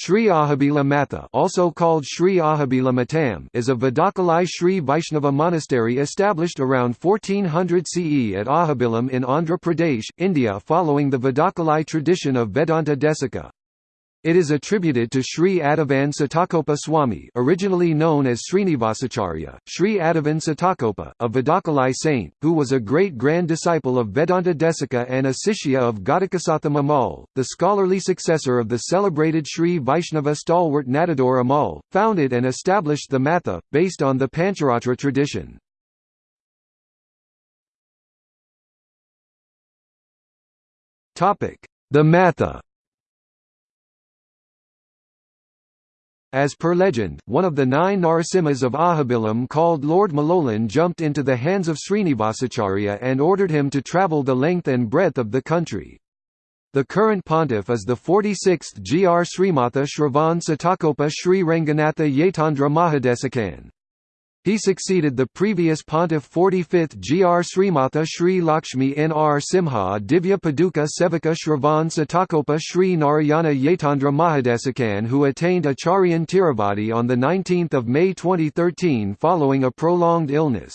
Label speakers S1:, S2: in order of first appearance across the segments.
S1: Sri Ahobila Matha also called Sri Ahobila Matam is a Vadakalai Sri Vaishnava monastery established around 1400 CE at Ahobilam in Andhra Pradesh, India following the Vadakalai tradition of Vedanta Desika. It is attributed to Sri Adivan Satakopa Swami originally known as Srinivasacharya, Sri Adivan Satakopa, a Vadakalai saint, who was a great-grand disciple of Vedanta Desika and a Sishya of Ghatakasatha Amal, the scholarly successor of the celebrated Sri Vaishnava stalwart Nadadur Ammal, founded and established the Matha, based on the Pancharatra tradition. The Matha As per legend, one of the nine Narasimhas of Ahobilam called Lord Malolan jumped into the hands of Srinivasacharya and ordered him to travel the length and breadth of the country. The current pontiff is the 46th Gr Srimatha Shravan Satakopa Sri Ranganatha Yatindra Mahadesikan. He succeeded the previous pontiff 45th Gr Srimatha Sri Lakshmi Nr Simha Divya Paduka Sevaka Shravan Satakopa Sri Narayana Yatindra Mahadesikan who attained Acharyan Tiruvadi on 19 May 2013 following a prolonged illness.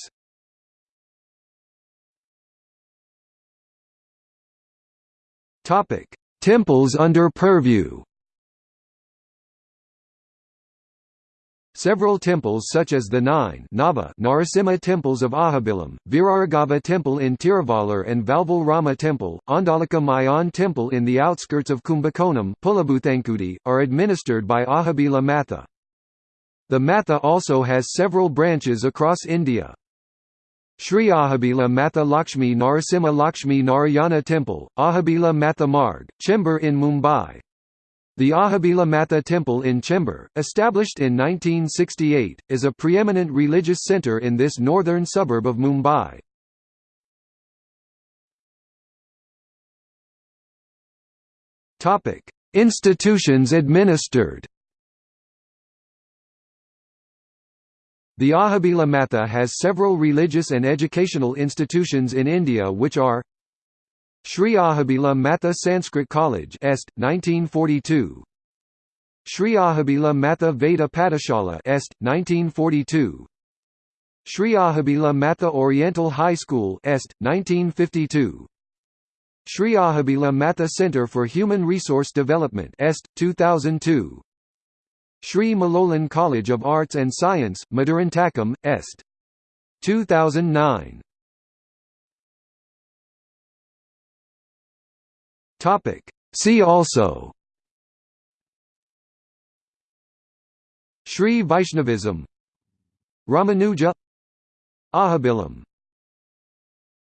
S1: Temples under purview Several temples such as the nine Nava Narasimha temples of Ahobilam, Viraraghava temple in Tiruvallur and Valval Rama temple, Andalika Mayan temple in the outskirts of Kumbakonam are administered by Ahobila Matha. The Matha also has several branches across India. Sri Ahobila Matha Lakshmi Narasimha Lakshmi Narayana Temple, Ahobila Matha Marg, Chembur in Mumbai, the Ahobila Matha Temple in Chembur, established in 1968, is a preeminent religious centre in this northern suburb of Mumbai. Institutions administered The Ahobila Matha has several religious and educational institutions in India which are Sri Ahobila Matha Sanskrit College Est 1942 Sri Ahobila Matha Veda Patashala Est 1942 Sri Ahobila Matha Oriental High School Est 1952 Sri Ahobila Matha Center for Human Resource Development Est 2002 Sri Malolan College of Arts and Science Madurantakam Est 2009 Topic. See also. Sri Vaishnavism. Ramanuja. Ahobilam